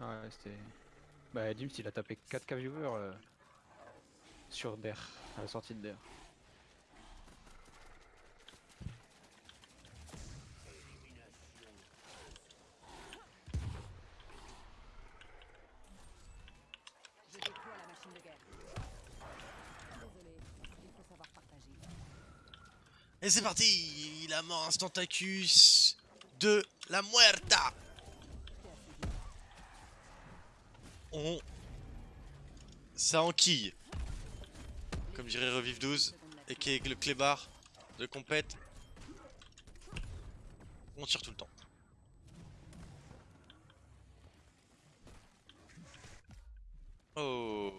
Ouais, c'était. Bah, Dims il a tapé 4K viewers euh, sur DER, à la sortie de DER. Et c'est parti La mort Instantacus de la Muerta On... Ça enquille Comme dirait Revive 12 et qui est le clébard de compète. On tire tout le temps. Oh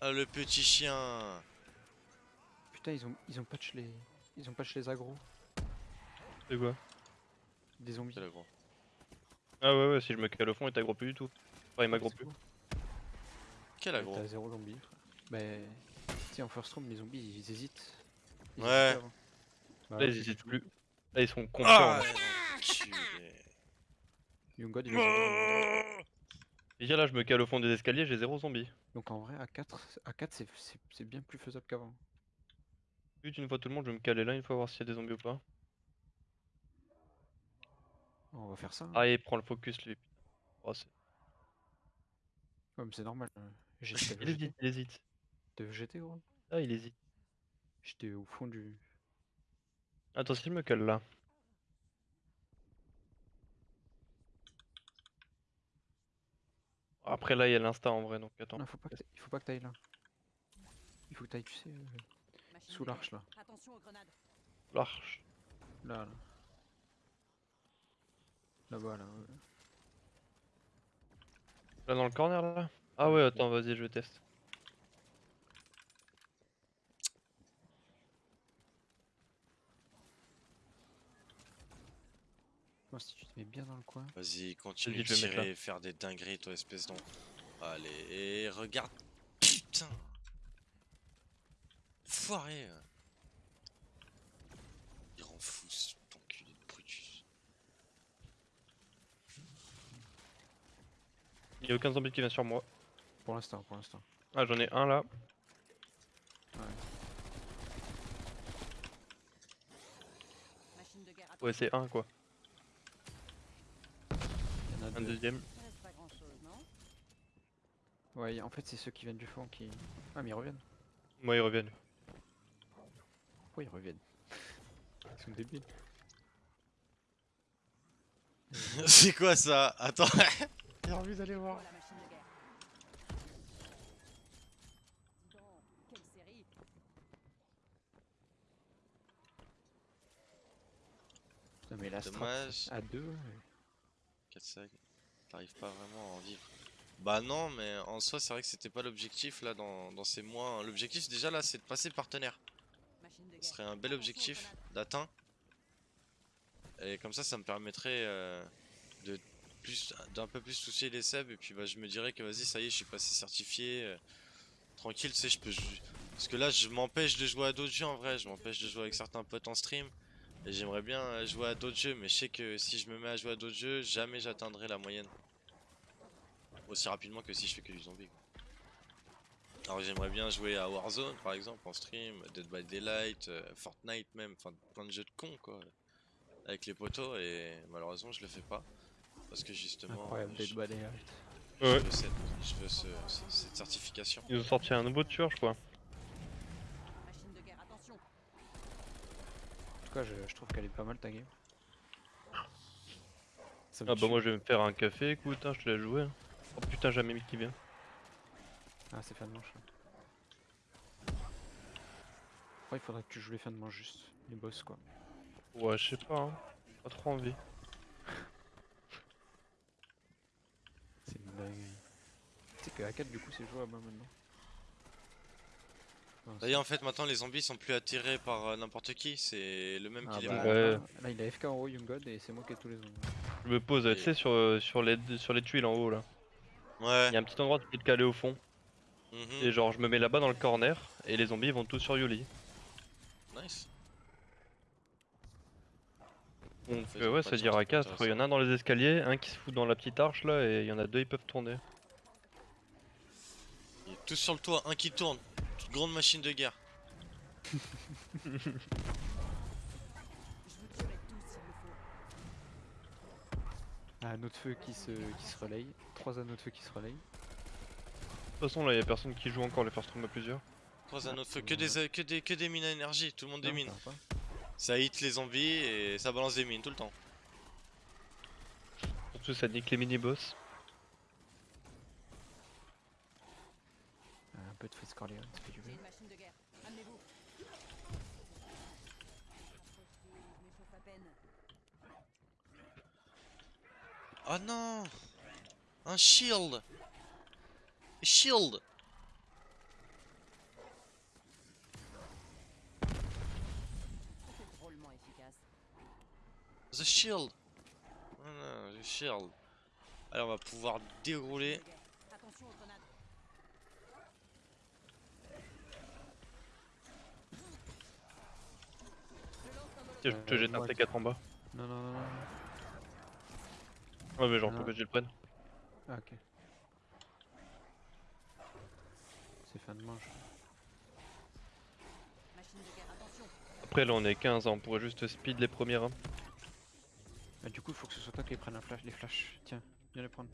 Ah le petit chien Putain, ils ont, ils ont patch les. Ils ont patch les agros C'est quoi? Des zombies. Ah ouais, ouais, si je me cale au fond, il t'aggro plus du tout. Enfin, il m'aggro plus. cool. Quel aggro T'as zéro zombie. frère. Mais. Tu sais, en first round, les zombies ils hésitent. Ils Ouais. hésitent, hein. Bah, Là, ils hésitent plus. Là, ils sont confiants. Ah, l'enculé. Youngod il. Déjà là, je me cale au fond des escaliers, j'ai zéro zombie. Donc en vrai, à 4, à 4 c'est- bien plus faisable qu'avant. Vite, une fois tout le monde, je vais me caler là, une fois voir s'il y a des zombies ou pas. On va faire ça. hein. Ah, il prend le focus, lui. Oh, c'est- Ouais, mais c'est normal. J'ai t'as il hésite, il hésite. T'as VGT gros? Ah, il hésite. J'étais au fond du. Attends, si je me cale là. Après là, il y a l'insta en vrai, donc attends. Non, faut pas que il faut pas que t'ailles là. Il faut que t'ailles, tu sais, euh, sous l'arche là. L'arche. Là, là. Là-bas, là. ouais. Là dans le corner là Ah ouais, attends, vas-y, je teste. Moi, si tu te mets bien dans le coin. Vas-y, continue de tirer, faire des dingueries, toi, espèce d'en. Allez, et regarde. Putain Foiré euh. Il rend fou ce enculé de Brutus. Il y a aucun zombie qui vient sur moi. Pour l'instant, pour l'instant. Ah, j'en ai un là. Machine de guerre. Ouais, attention. c'est un quoi. Il y en a Un deux. deuxième. Ouais, en fait, c'est ceux qui viennent du fond qui. Ah, mais ils reviennent. Moi, ils reviennent. Pourquoi ils reviennent? Ils sont débiles. C'est quoi ça? Attends J'ai envie d'aller voir. La machine de guerre. Dis donc, quelle série Putain, mais la strat Dommage. à deux. ouais. 4 sacs. T'arrives pas vraiment à en vivre. Bah non, mais en soi, c'est vrai que c'était pas l'objectif là dans, dans ces mois. L'objectif déjà là, c'est de passer partenaire. Ce serait un bel objectif d'atteint. Et comme ça, ça me permettrait euh, de d'un peu plus soucier les subs. Et puis bah, je me dirais que vas-y, ça y est, je suis passé certifié. euh, tranquille, tu sais, je peux. Parce que là, je m'empêche de jouer à d'autres jeux en vrai. Je m'empêche de jouer avec certains potes en stream. Et j'aimerais bien euh, jouer à d'autres jeux. Mais je sais que si je me mets à jouer à d'autres jeux, jamais j'atteindrai la moyenne. Aussi rapidement que si je fais que du zombie. Alors j'aimerais bien jouer à Warzone par exemple en stream, Dead by Daylight, euh, Fortnite même, enfin plein de jeux de cons quoi. Avec les potos et malheureusement je le fais pas. Parce que justement Incroyable, euh, Dead je, je Ouais. veux, cette, je veux ce- ce- cette certification. Ils ont sorti un nouveau tueur, je crois. Machine de guerre, attention. En tout cas, je, je trouve qu'elle est pas mal ta game. Ah bah tue. moi je vais me faire un café, écoute, hein, je te laisse jouer. hein. Oh putain, jamais mis qui vient. Ah, c'est fin de manche. là. Ouais, il faudrait que tu joues les fins de manche juste. Les boss quoi. Ouais, je sais pas, hein. Pas trop envie. C'est une dinguerie. Tu sais que à 4 du coup c'est jouable hein, maintenant. D'ailleurs en fait maintenant les zombies sont plus attirés par euh, n'importe qui, c'est le même Ah qui les bah, monte. Ouais. là, là, il a FK en haut Youngod et c'est moi qui ai tous les zombies. Je me pose, Et- tu sais, sur, euh, sur, les, sur les tuiles en haut là. Ouais. Il y a un petit endroit, tu peux te caler au fond. mhm, Et genre, je me mets là-bas dans le corner, et les zombies ils vont tous sur Yuli. Nice. Donc euh, ouais, c'est-à-dire chance, à c'est pas 4, il y en a un dans les escaliers, un qui se fout dans la petite arche là, et il y en a deux, ils peuvent tourner. Tous sur le toit, un qui tourne. Toute grande machine de guerre. Je vous tuerai tous s'il le faut. Un autre feu qui se, qui se relaye. Trois anneaux de feu qui se relayent. De toute façon, là, il y a personne qui joue encore les First Room à plusieurs. Trois anneaux de feu, que des, que des, que des mines à énergie, tout le monde Non, va pas. Ça hit les zombies et ça balance des mines tout le temps. Surtout, ça nique les mini-boss. Peu de feu Corleone, ça fait du J'ai bien. une machine de guerre. Amenez-vous. Approchez, je m'échauffe à peine. Oh non Un shield Shield. The shield Voilà, the shield. Allez, on va pouvoir dérouler. Machine de guerre. Attention aux grenades. Je lance un molotov. Tiens, je te Euh, jette un moi, T4 en bas. Non, non, non, non. Ouais, mais genre, faut que je le prenne. Ah, ok. C'est fin de manche. Machine de guerre, attention. Après, là, on est 15, hein, on pourrait juste speed les premières. hein. Ah, du coup, il faut que ce soit toi qui prenne un flash, les flashs. Tiens, viens les prendre.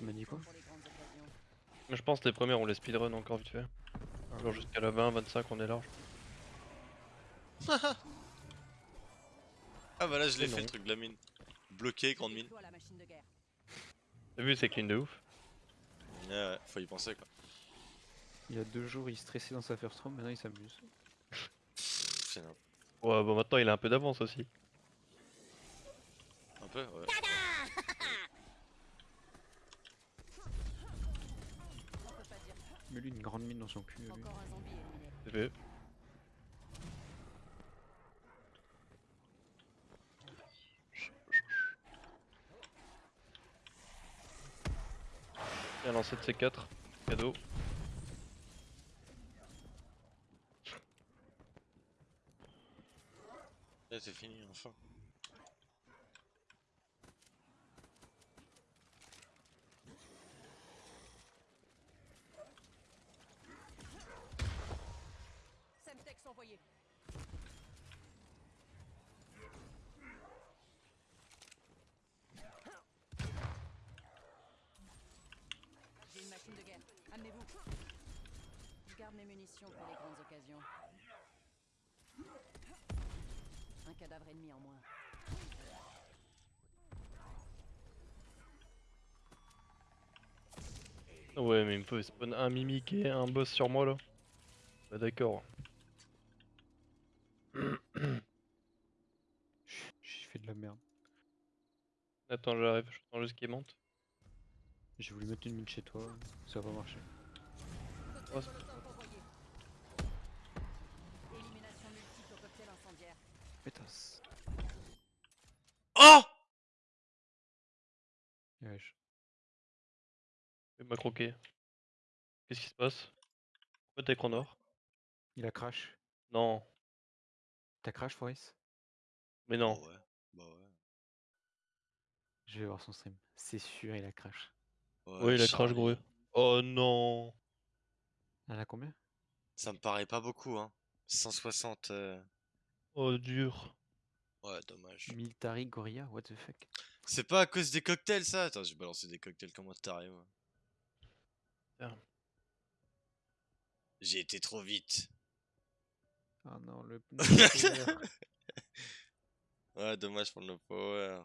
Tu m'as dit quoi je pense que les premières, on les speedrun encore vite fait. Genre jusqu'à la 20, 25, on est large. Ah bah là, je l'ai fait non. le truc de la mine. Bloqué, grande mine. T'as vu, c'est clean de ouf. Ouais, ouais, faut y penser quoi. Il y a deux jours, il stressait dans sa first room, maintenant il s'amuse. Ouais, bon, maintenant, il a un peu d'avance aussi. un peu, ouais. On peut pas dire. Mais lui, une grande mine dans son cul. lui. Encore un zombie éliminé. C'est fait. Bien lancé de C4. Cadeau. Là, c'est fini, enfin. Semtex envoyé. J'ai une machine de guerre. Amenez-vous. Je garde mes munitions pour les grandes occasions. Un cadavre ennemi en moins. Ouais, mais il me faut spawn un mimique et un boss sur moi là. Bah, d'accord. J'ai fait de la merde. Attends, j'arrive, je attends juste qu'il monte. J'ai voulu mettre une mine chez toi, ça va pas marcher. Oh, c'est- Molotov envoyé. Élimination multiple au cocktail incendiaire. Pétasse. Oh Wesh. Il m'a croqué. Qu'est-ce qui se passe? Pourquoi t'es écran noir? Il a crash. Non, T'as crash, Forest mais non. Bah ouais, bah ouais. Je vais voir son stream. C'est sûr, il a crash. Ouais, il a crash gros. Oh non Elle a combien? Ça me paraît pas beaucoup, hein. 160. euh, Oh dur. Ouais, dommage. Military Gorilla, what the fuck? C'est pas à cause des cocktails, ça? Attends, j'ai balancé des cocktails comme un taré, moi? Tiens. J'ai été trop vite. Ah non, le. Ouais, dommage pour le power.